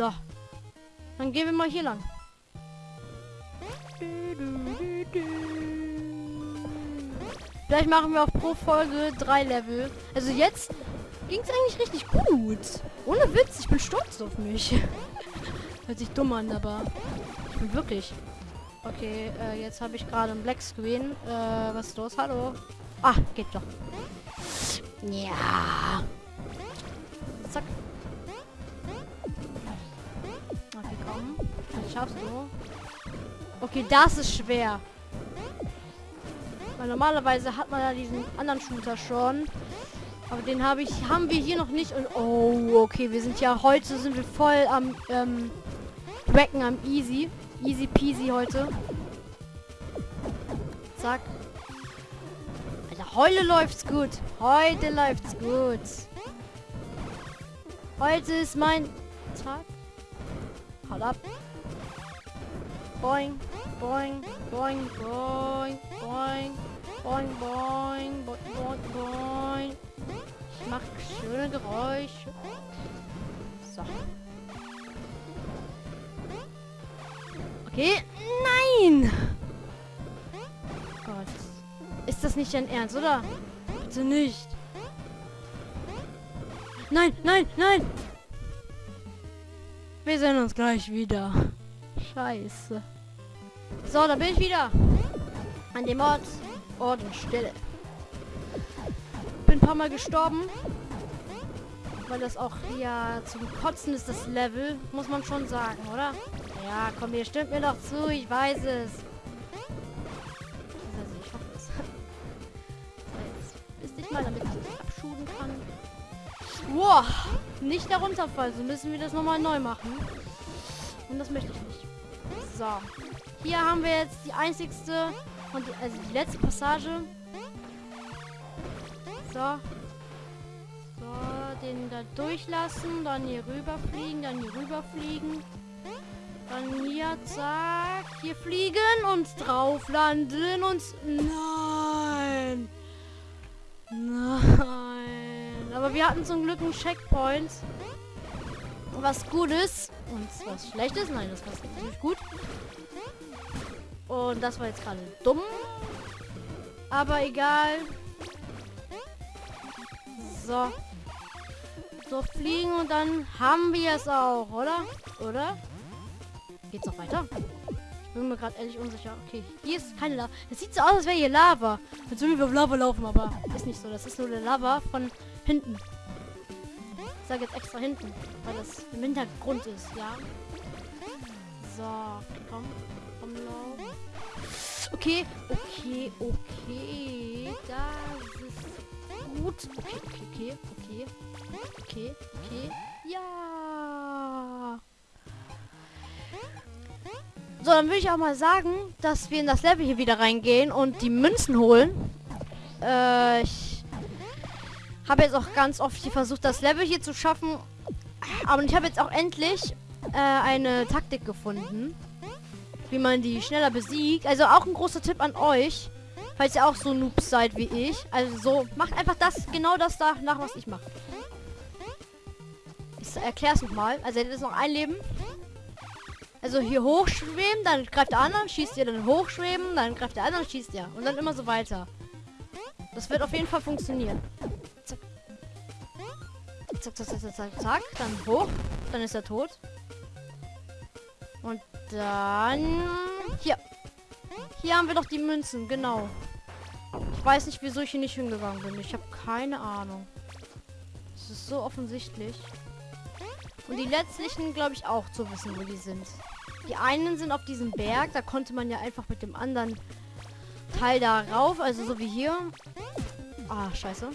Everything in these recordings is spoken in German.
So. Dann gehen wir mal hier lang. Vielleicht machen wir auch pro Folge drei Level. Also jetzt ging es eigentlich richtig gut. Ohne Witz, ich bin stolz auf mich. Hört sich dumm an, aber ich bin wirklich. Okay, äh, jetzt habe ich gerade einen Black Screen. Äh, was ist los? Hallo? Ah, geht doch. Ja. Zack. Okay, komm. Das schaffst du. Okay, das ist schwer. Weil normalerweise hat man ja diesen anderen Shooter schon. Aber den habe ich, haben wir hier noch nicht. Und oh, okay, wir sind ja heute sind wir voll am ähm, Wrecken am Easy. Easy peasy heute. Zack. Alter, heute läuft's gut. Heute läuft's gut. Heute ist mein Tag. Haut ab. Boing, boing, boing, boing, boing, boing, boing, boing, boing, boing. Ich mach schöne Geräusche. So. Okay. Nein! Gott. Ist das nicht dein Ernst, oder? Bitte nicht. Nein, nein, nein! Wir sehen uns gleich wieder. Scheiße. So, da bin ich wieder. An dem Ort. Ort und Stille. Bin ein paar Mal gestorben. Weil das auch ja zum Kotzen ist, das Level. Muss man schon sagen, oder? Ja, komm, ihr stimmt mir doch zu. Ich weiß es. Also, ich hoffe es. Jetzt bist dich mal, damit ich dich abschuden kann. Wow, nicht darunter fallen. So müssen wir das nochmal neu machen. Und das möchte ich nicht. So. Hier haben wir jetzt die einzigste und die, also die letzte Passage. So. So, den da durchlassen, dann hier rüberfliegen, dann hier rüberfliegen. Dann hier, zack, hier fliegen und drauf landen und... Nein! Wir hatten zum Glück einen Checkpoint. Was gut ist. Und was schlecht ist. Nein, das war natürlich gut. Und das war jetzt gerade dumm. Aber egal. So. So fliegen und dann haben wir es auch, oder? Oder? Geht's noch weiter? Ich bin mir gerade ehrlich unsicher. Okay, hier ist keine Lava. Das sieht so aus, als wäre hier Lava. Als würden wir auf Lava laufen, aber ist nicht so. Das ist nur eine Lava von hinten. Ich sage jetzt extra hinten, weil das im Hintergrund ist, ja. So, komm. Komm, lauf. Okay, okay, okay. Das ist gut. Okay, okay, okay, okay. Okay, okay. Ja. So, dann würde ich auch mal sagen, dass wir in das Level hier wieder reingehen und die Münzen holen. Äh, ich habe jetzt auch ganz oft hier versucht, das Level hier zu schaffen. Aber ich habe jetzt auch endlich äh, eine Taktik gefunden, wie man die schneller besiegt. Also auch ein großer Tipp an euch, falls ihr auch so Noobs seid wie ich. Also so, macht einfach das, genau das da nach, was ich mache. Ich erkläre es nochmal. Also, das ist noch ein Leben. Also hier hochschweben, dann greift der andere, schießt ihr, dann hochschweben, dann greift der andere, schießt ihr. Und dann immer so weiter. Das wird auf jeden Fall funktionieren. Zack. Zack, zack, zack, zack. Dann hoch. Dann ist er tot. Und dann... Hier. Hier haben wir doch die Münzen, genau. Ich weiß nicht, wieso ich hier nicht hingegangen bin. Ich habe keine Ahnung. Es ist so offensichtlich. Und die letztlichen, glaube ich, auch zu wissen, wo die sind. Die einen sind auf diesem Berg. Da konnte man ja einfach mit dem anderen Teil da rauf. Also so wie hier. Ah, scheiße.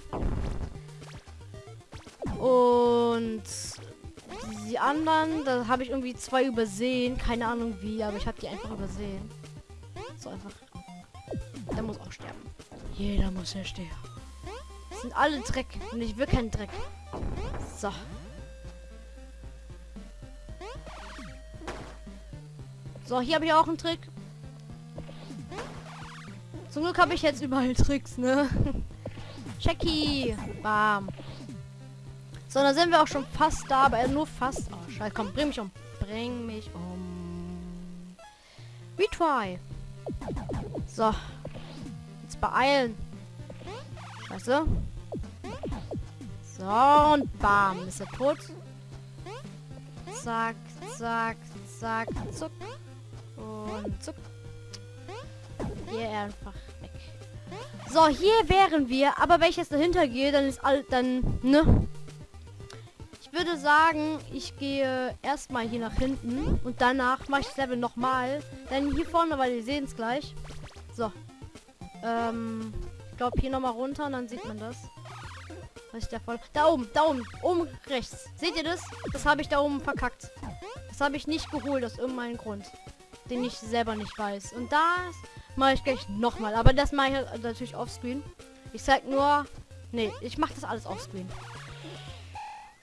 Und die anderen, da habe ich irgendwie zwei übersehen. Keine Ahnung wie, aber ich habe die einfach übersehen. So einfach. Der muss auch sterben. Jeder muss ja sterben. Das sind alle Dreck. Und ich will keinen Dreck. So. So, hier habe ich auch einen Trick. Zum Glück habe ich jetzt überall Tricks, ne? Checky. Bam. So, dann sind wir auch schon fast da, aber nur fast. Oh, scheiße, komm, bring mich um. Bring mich um. Retry. So. Jetzt beeilen. Scheiße. So, und bam. Ist er tot. Zack, zack, zack, zuck. Und zuck. Hier einfach weg. So, hier wären wir. Aber wenn ich jetzt dahinter gehe, dann ist all... Dann, ne? Würde sagen, ich gehe erstmal hier nach hinten. Und danach mache ich das Level nochmal. Dann hier vorne, weil wir sehen es gleich. So. Ähm... Ich glaube hier nochmal runter und dann sieht man das. Was ist der voll? Da oben, da oben, oben rechts. Seht ihr das? Das habe ich da oben verkackt. Das habe ich nicht geholt aus irgendeinem Grund, den ich selber nicht weiß. Und das mache ich gleich nochmal. Aber das mache ich halt natürlich offscreen. Ich zeig nur... Nee, ich mache das alles offscreen.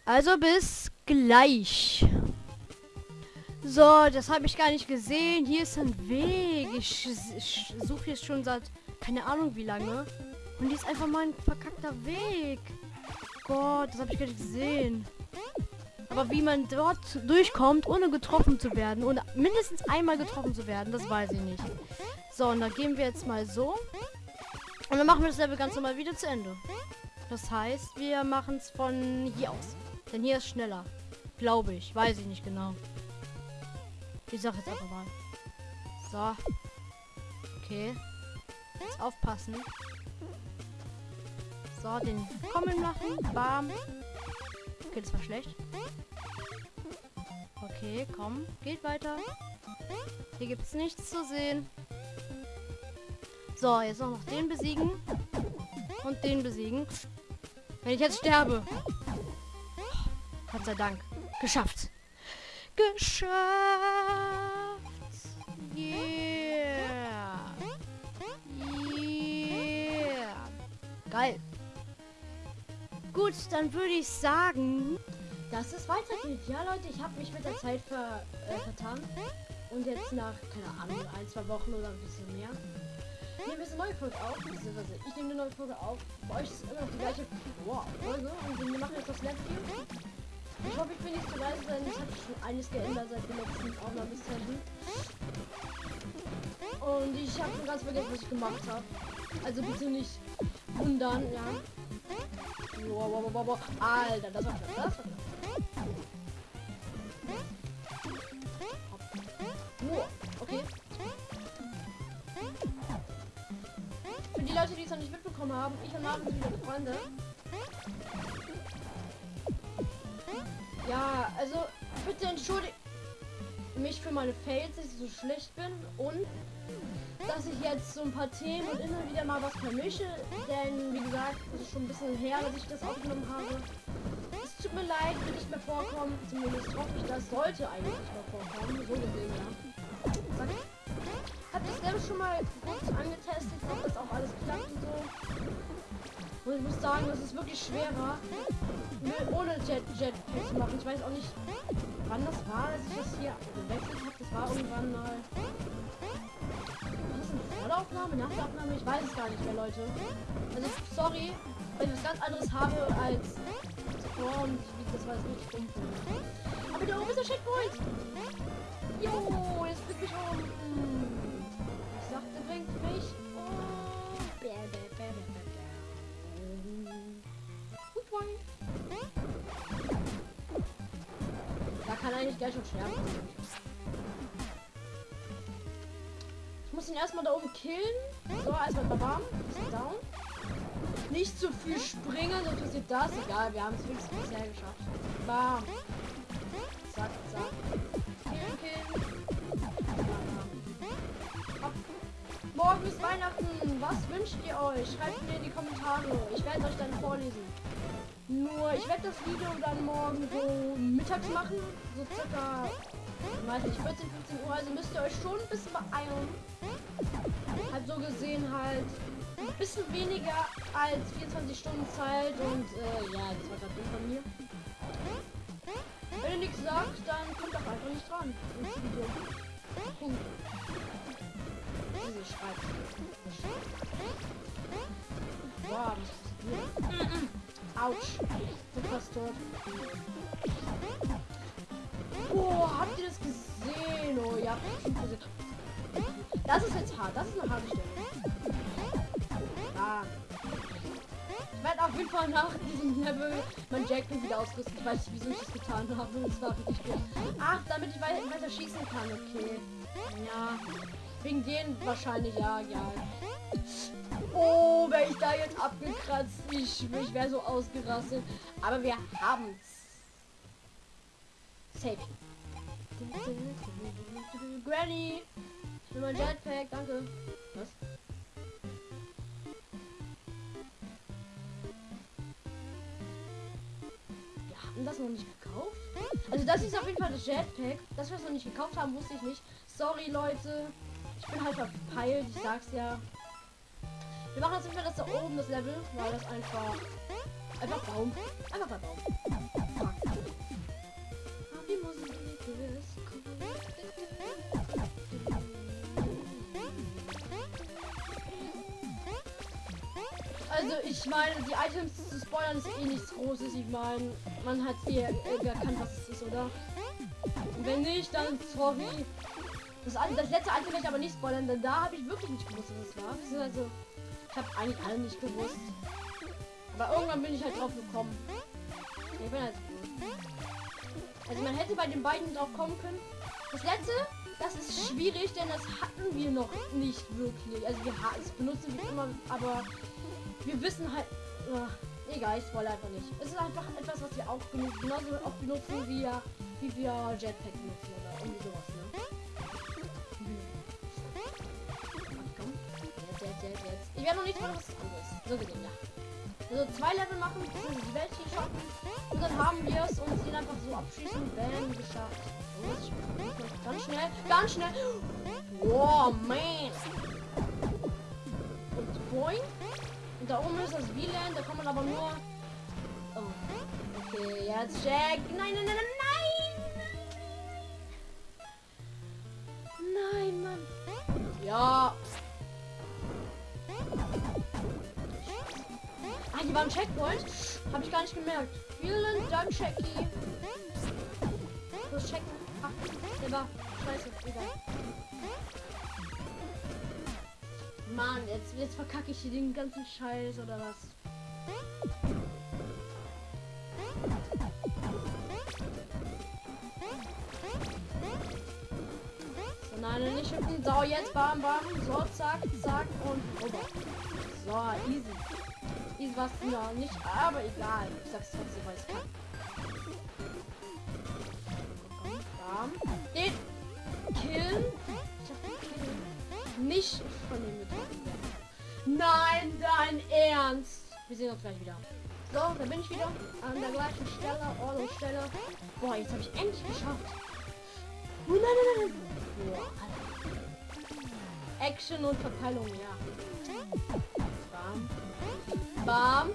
Also bis gleich. So, das habe ich gar nicht gesehen. Hier ist ein Weg. Ich, ich suche jetzt schon seit keine Ahnung wie lange. Und die ist einfach mal ein verkackter Weg. Gott, das habe ich gar nicht gesehen. Aber wie man dort durchkommt, ohne getroffen zu werden, ohne mindestens einmal getroffen zu werden, das weiß ich nicht. So, und dann gehen wir jetzt mal so. Und dann machen wir das Level ganz normal wieder zu Ende. Das heißt, wir machen es von hier aus. Denn hier ist schneller. Glaube ich. Weiß ich nicht genau. Ich sag jetzt einfach mal. So. Okay. Jetzt aufpassen. So, den kommen lassen. Bam. Okay, das war schlecht. Okay, komm. Geht weiter. Hier gibt es nichts zu sehen. So, jetzt noch den besiegen. Und den besiegen. Wenn ich jetzt sterbe. Gott sei Dank. Geschafft. Geschafft. Yeah. Yeah. Geil. Gut, dann würde ich sagen, dass es weitergeht. Ja, Leute, ich habe mich mit der Zeit ver, äh, vertan. Und jetzt nach, keine Ahnung, ein, zwei Wochen oder ein bisschen mehr, nehmen wir eine neue Folge auf. Beziehungsweise ich nehme eine neue Folge auf. Bei euch ist immer noch die gleiche wow, Folge. Und wir machen jetzt das letzte. Ich hoffe, ich bin nicht zu leise, denn hat sich schon einiges geändert seit der letzten Aufnahmesession. Und ich habe schon ganz vergessen, was ich gemacht habe. Also bitte nicht wundern, ja. Wow, wow, wow, wow. Alter, das war das war knapp. Wow, okay. Für die Leute, die es noch nicht mitbekommen haben, ich und Marvin sind wieder Freunde. Ja, also bitte entschuldigt mich für meine Fails, dass ich so schlecht bin und dass ich jetzt so ein paar Themen und immer wieder mal was vermische, denn wie gesagt, es ist schon ein bisschen her, dass ich das aufgenommen habe. Es tut mir leid, wird nicht mehr vorkommen, zumindest hoffe ich, das sollte eigentlich nicht mehr vorkommen, so gesehen, ja. Hab ich selber schon mal kurz angetestet, ob das auch alles klappt und so. Und ich muss sagen, es ist wirklich schwerer, ohne Jet Jetpack zu machen. Ich weiß auch nicht, wann das war, dass ich das hier gewechselt habe. Das war irgendwann mal. Das eine Vollaufnahme? Nach der Aufnahme? Ich weiß es gar nicht mehr, Leute. Also, sorry, wenn ich was ganz anderes habe als zuvor und das war jetzt richtig dumm. Aber da oben ist der Checkpoint! Jo, jetzt bringt mich um. Ich sagte, bringt mich um. Bäh, bäh, bäh, bäh, bäh. Da kann eigentlich gleich schon sterben. Ich muss ihn erstmal da oben killen. So, erstmal bam. Ist down. Nicht zu viel springen, sonst passiert das. Egal, wir haben es wenigstens bisher geschafft. Bam. Zack, zack. Killen, killen. Morgen ist Weihnachten. Was wünscht ihr euch? Schreibt mir in die Kommentare. Ich werde euch dann vorlesen. Nur, ich werde das Video dann morgen so mittags machen. So circa, ich weiß nicht, 14, 15 Uhr. Also müsst ihr euch schon ein bisschen beeilen. Halt so gesehen halt ein bisschen weniger als 24 Stunden Zeit. Und äh, ja, das war gerade dumm von mir. Wenn ihr nichts sagt, dann kommt doch einfach nicht dran ins Video. Punkt. Diese schreibt. Wow, das ist. Autsch. Bin fast tot. Oh, habt ihr das gesehen? Oh, ja. Das ist jetzt hart. Das ist eine harte Stelle. Ah. Ich werde auf jeden Fall nach diesem Level mein Jackpot wieder ausrüsten. Ich weiß nicht, wieso ich das getan habe. Das war richtig gut. Ach, damit ich weiter schießen kann. Okay. Ja. Wegen denen wahrscheinlich, ja, ja. Oh, wäre ich da jetzt abgekratzt. Ich, ich wäre so ausgerastet. Aber wir haben's. Safe. Granny! Ich will mein Jetpack, danke. Was? Wir hatten das noch nicht gekauft? Also das ist auf jeden Fall das Jetpack. Dass wir es noch nicht gekauft haben, wusste ich nicht. Sorry, Leute. Ich bin halt verpeilt, ich sag's ja. Wir machen jetzt wieder das da oben, das Level, weil das einfach... Einfach Baum. Einfach bei Baum. Also ich meine, die Items zu spoilern ist eh nichts Großes. Ich meine, man hat eh äh, erkannt, was es ist, oder? Und wenn nicht, dann sorry. Das, das letzte Item werde ich aber nicht spoilern, denn da habe ich wirklich nicht gewusst, was es war. Also, ich habe eigentlich alle nicht gewusst. Aber irgendwann bin ich halt drauf gekommen. Ich bin halt also man hätte bei den beiden drauf kommen können. Das letzte, das ist schwierig, denn das hatten wir noch nicht wirklich. Also wir es benutzen wir immer, aber wir wissen halt. Oh, egal, ich spoil einfach nicht. Es ist einfach etwas, was wir auch benutzen, genauso auch benutzen wie, wie wir Jetpack benutzen oder irgendwie sowas, Ich werde noch nicht mal was anderes. So gesehen, ja. Also zwei Level machen, die Welt hier schaffen. Und dann haben wir es und ihn einfach so abschießen. Bam, geschafft. Ganz schnell, ganz schnell. Wow, man. Und boing. Und da oben ist das WLAN, da kann man aber nur... Oh. Okay, jetzt Jack. Nein, nein, nein, nein, gemerkt. Vielen Dank, Jackie. Los, checken. Ach, war. Scheiße, egal. Mann, jetzt, jetzt verkacke ich hier den ganzen Scheiß oder was? So, nein, nicht hüpfen. So, jetzt bam, bam. So, zack, zack und rüber. So, easy. Easy was noch nicht, aber egal. Ich sag's trotzdem, weil es kann. Den killen nicht von dem getroffen. Nein, dein Ernst. Wir sehen uns gleich wieder. So, da bin ich wieder an der gleichen Stelle, Ort und Stelle. Boah, jetzt habe ich endlich geschafft. Oh, nein, nein, nein. Boah, Action und Verpeilung, ja. Bam. Bam.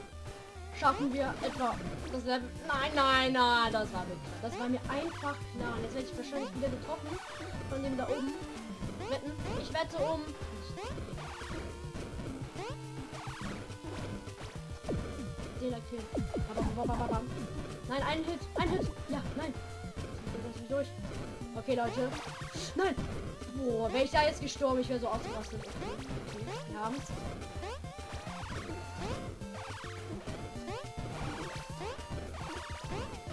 Schaffen wir etwa das Level. Nein, nein, nein, das war wirklich. Das war mir einfach klar. Jetzt werde ich wahrscheinlich wieder getroffen von dem da oben. Wetten? Ich wette um. Den killen. Nein, ein Hit. Ein Hit. Ja, nein. Das ist durch. Okay, Leute. Nein. Boah, wäre ich da jetzt gestorben, ich wäre so ausgerastet. Okay. Wir.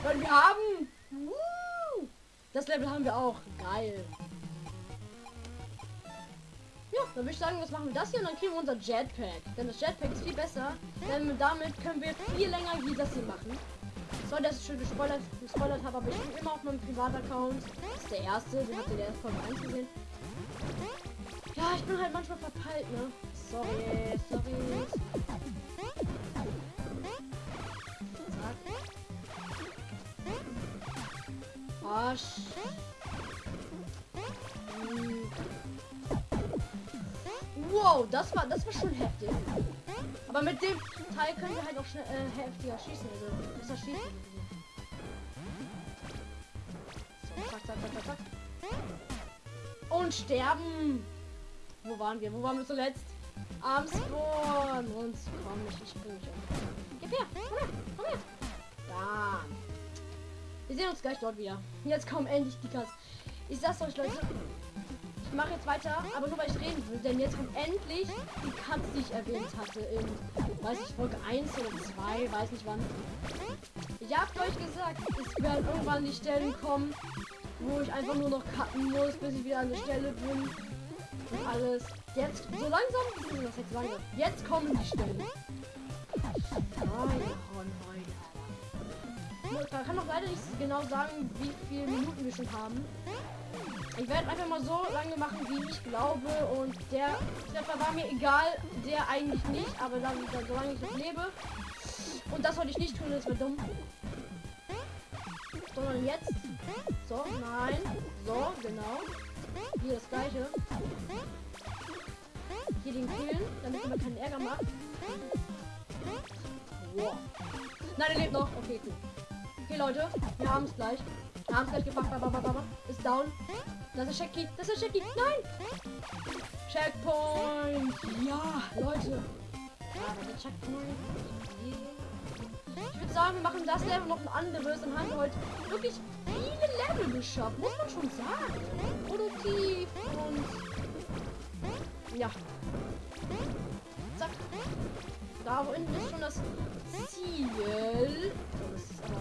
Und wir haben. Das Level haben wir auch. Geil. Ja, dann würde ich sagen, was machen wir das hier und dann kriegen wir unser Jetpack. Denn das Jetpack ist viel besser, denn damit können wir viel länger wie das hier machen. So, dass ich schon gespoilert, gespoilert habe, aber ich bin immer auf meinem Privataccount. Das ist der erste, den habt ihr der Folge 1 gesehen. Ja, ich bin halt manchmal verpeilt, ne? Sorry, sorry. Arsch. Wow, das war das war schon heftig. Aber mit dem Teil können wir halt auch schnell äh, heftiger schießen. Also besser schießen. So, zack, zack, zack, zack. Und sterben. Wo waren wir? Wo waren wir zuletzt? Am Spawn. Und komm, ich, ich bring dich um. Gib her. Komm her. Komm her. Da. Wir sehen uns gleich dort wieder. Jetzt kommen endlich die Katz. Ich sag's euch, Leute. Ich mache jetzt weiter, aber nur weil ich reden will. Denn jetzt kommt endlich die Katz, die ich erwähnt hatte. In, weiß ich, Folge 1 oder 2. Weiß nicht wann. Ich hab euch gesagt, es werden irgendwann die Stellen kommen, wo ich einfach nur noch cutten muss, bis ich wieder an der Stelle bin. Und alles. Jetzt, so langsam, das jetzt langsam. Jetzt kommen die Stellen. Oh, Man kann doch leider nicht genau sagen, wie viele Minuten wir schon haben. Ich werde einfach mal so lange machen, wie ich glaube. Und der Treffer war mir egal. Der eigentlich nicht. Aber dann, dann solange ich noch lebe. Und das wollte ich nicht tun, das wäre dumm. Sondern jetzt. So, nein. So, genau. Hier das gleiche. Hier den killen, damit man keinen Ärger macht. Wow. Nein, er lebt noch. Okay, cool. Okay, Leute, wir haben es gleich. Wir haben es gleich gepackt. Ist down. Das ist Shaggy. Das ist Shaggy. Nein! Checkpoint! Ja, Leute. Ja, Checkpoint. Ich würde sagen, wir machen das Level noch ein anderes. Dann haben heute wirklich viele Level geschafft. Muss man schon sagen. Produktiv und... Ja. Zack. Da unten ist schon das Ziel. Oh, das ist aber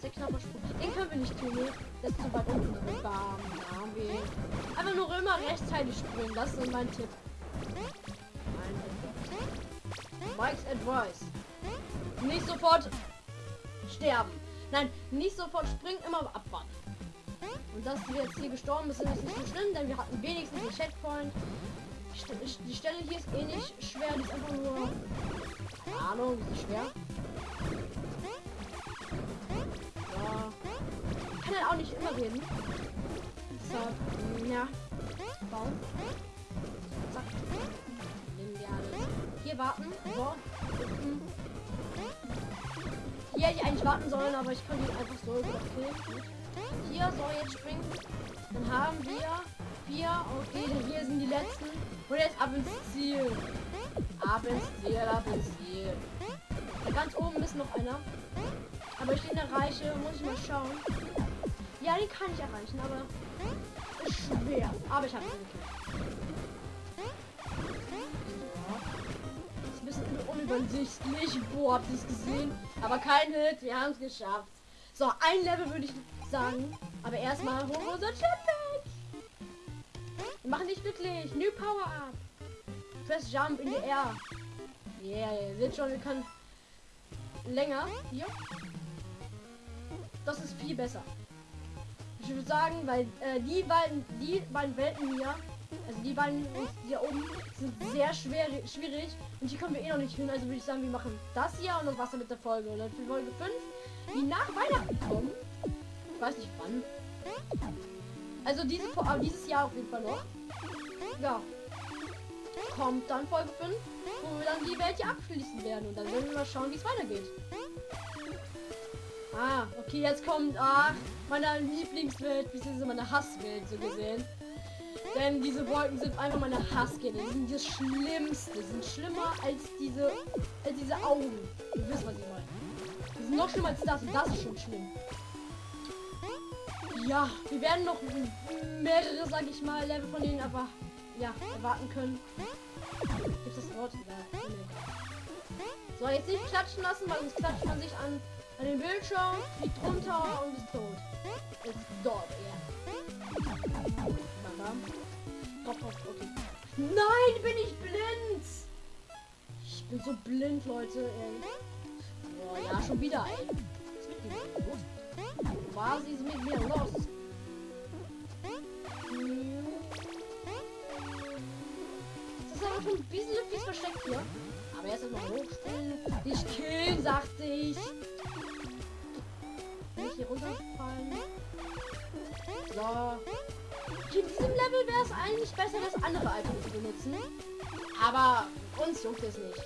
sehr knapper Sprung. Den können wir nicht tun. Das ist zu weit unten. Bam. Da haben. Einfach nur immer rechtzeitig springen. Das ist mein Tipp. Mein. Mike's Advice. Nicht sofort sterben. Nein, nicht sofort springen, immer abwarten. Und dass wir jetzt hier gestorben sind, ist nicht so schlimm, denn wir hatten wenigstens den Checkpoint. Die Stelle hier ist eh nicht schwer, die ist einfach nur... Ahnung, die ist schwer. Ja. Kann halt auch nicht immer reden. So, ja. Bauen. Zack. Nehmen wir alles. Hier warten. So. Hier hätte ich eigentlich warten sollen, aber ich kann ihn einfach so überkillen. Hier, so, jetzt springen. Dann haben wir vier. Okay, hier sind die letzten. Und jetzt ab ins Ziel. Ab ins Ziel, ab ins Ziel. Da ganz oben ist noch einer. Aber ich den erreiche, muss ich mal schauen. Ja, den kann ich erreichen, aber ist schwer. Aber ich habe ihn gekriegt. Ist ein unübersichtlich. Boah, habt ihr es gesehen? Aber kein Hit, wir haben es geschafft. So, ein Level würde ich sagen. Aber erstmal holen wir unser Challenge. Wir machen dich glücklich. New Power Up. Press Jump in the Air. Yeah, ihr seht schon, wir können länger. Hier. Das ist viel besser. Ich würde sagen, weil äh, die beiden, die beiden Welten hier, also die beiden hier oben, sind sehr schwer, schwierig. Und hier kommen wir eh noch nicht hin. Also würde ich sagen, wir machen das hier und das Wasser mit der Folge. Und dann für Folge 5, die nach Weihnachten kommen. Ich weiß nicht wann. Also diese, dieses Jahr auf jeden Fall noch. Ja. Kommt dann Folge 5, wo wir dann die Welt hier abschließen werden. Und dann werden wir mal schauen, wie es weitergeht. Ah, okay, jetzt kommt, ach, meine Lieblingswelt, bzw. meine Hasswelt, so gesehen. Denn diese Wolken sind einfach meine Hassgene. Die sind das Schlimmste. Die sind schlimmer als diese, als diese Augen. Ihr wisst, was ich meine. Die sind noch schlimmer als das. Und das ist schon schlimm. Ja, wir werden noch mehrere, sag ich mal, Level von denen aber ja, erwarten können. Gibt das Wort? Ja, so, jetzt nicht klatschen lassen, weil sonst klatscht man sich an, an den Bildschirm, fliegt runter und ist tot. Ist dort, ja. Top, top, okay. Nein, bin ich blind! Ich bin so blind, Leute, ey. Boah, ja, schon wieder, ey. Was mit mir los? Was ist mit mir los? Ist schon ein bisschen fies versteckt hier. Aber erst mal hochspringen. Dich killen, sagte ich. Nicht hier runterfallen. So. In diesem Level wäre es eigentlich besser, das andere Item zu benutzen. Aber uns juckt es nicht.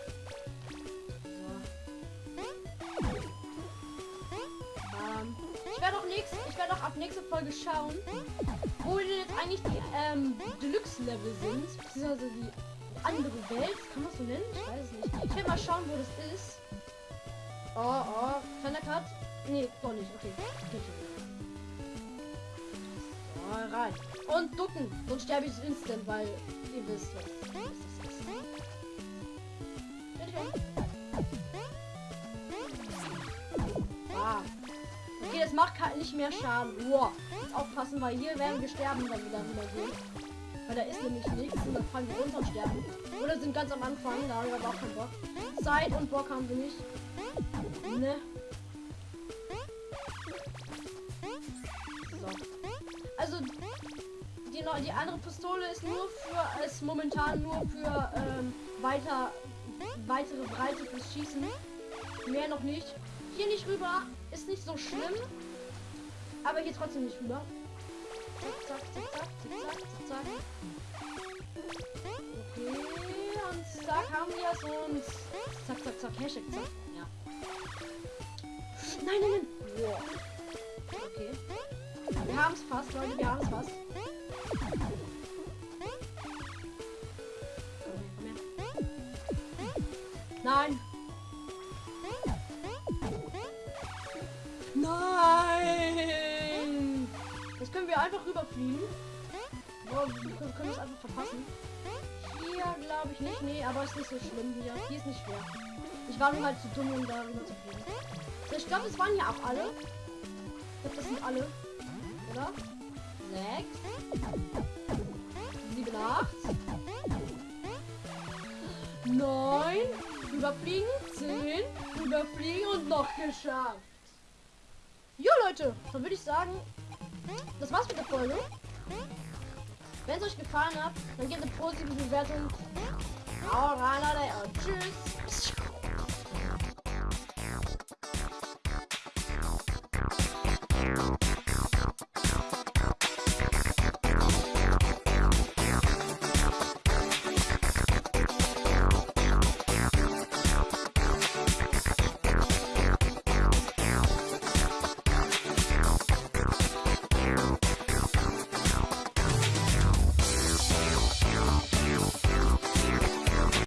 Ähm, ich werde auch nächst, ich werde auch ab nächste Folge schauen, wo denn jetzt eigentlich die ähm, Deluxe-Level sind, beziehungsweise die andere Welt. Kann man so nennen? Ich weiß nicht. Ich will mal schauen, wo das ist. Oh, oh. Cut. Nee, doch nicht. Okay. Schon. So, rein. Und ducken. Sonst sterbe ich instant, weil ihr wisst, was. Bitte. Ah. Okay, das macht halt nicht mehr Schaden. Wow. Jetzt aufpassen, weil hier werden wir sterben, wenn wir dann wieder gehen. Weil da ist nämlich nichts und dann fallen wir runter und sterben. Oder sind ganz am Anfang, da haben wir aber auch keinen Bock. Zeit und Bock haben wir nicht. Ne? So. Also die, die andere Pistole ist nur für ist momentan nur für ähm, weiter weitere Breite fürs Schießen. Mehr noch nicht. Hier nicht rüber ist nicht so schlimm. Aber hier trotzdem nicht rüber. Zack, zack, zack, zack, zack, zack, zack. Okay, und zack haben wir es und zack, zack, zack, Hashtag, zack. Ja. Nein, nein, nein. Wow. Okay. Wir haben es fast, Leute, wir haben es fast. Nein! Wir einfach rüberfliegen. Boah, wir können es einfach verpassen. Hier glaube ich nicht. Nee, aber ist nicht so schlimm hier. Hier ist nicht schwer. Ich war nur halt zu dumm, um da rüber zu fliegen. Ich glaube, das waren ja auch alle. Ich glaube, das sind alle. Oder? Sechs. Sieben, acht. Neun. Überfliegen. Zehn. Überfliegen und noch geschafft. Jo Leute, dann würde ich sagen, das war's mit der Folge. Wenn es euch gefallen hat, dann gebt eine positive Bewertung. Hau rein, Leute, tschüss.